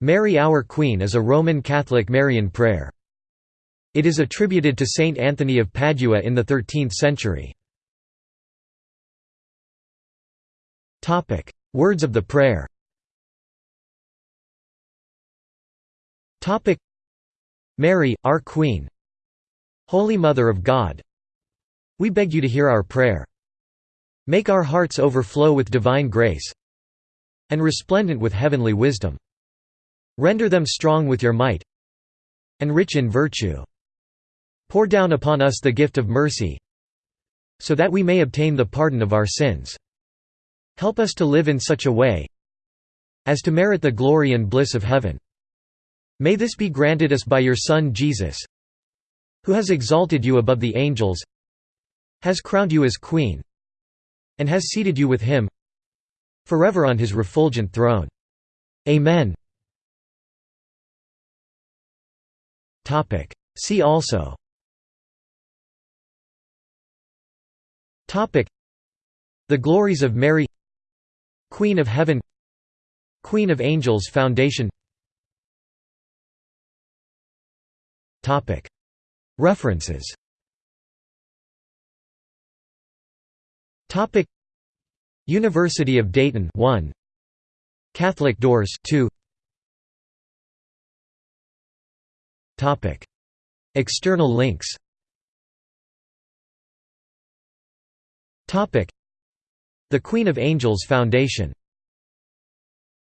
Mary Our Queen is a Roman Catholic Marian prayer. It is attributed to Saint Anthony of Padua in the 13th century. Words of the prayer Mary, our Queen Holy Mother of God We beg you to hear our prayer. Make our hearts overflow with divine grace and resplendent with heavenly wisdom. Render them strong with your might and rich in virtue. Pour down upon us the gift of mercy so that we may obtain the pardon of our sins. Help us to live in such a way as to merit the glory and bliss of heaven. May this be granted us by your Son Jesus, who has exalted you above the angels, has crowned you as Queen, and has seated you with him forever on his refulgent throne. Amen. See also. The Glories of Mary. Queen of Heaven. Queen of Angels Foundation. References. University of Dayton 1 Catholic Doors 2 External links. The Queen of Angels Foundation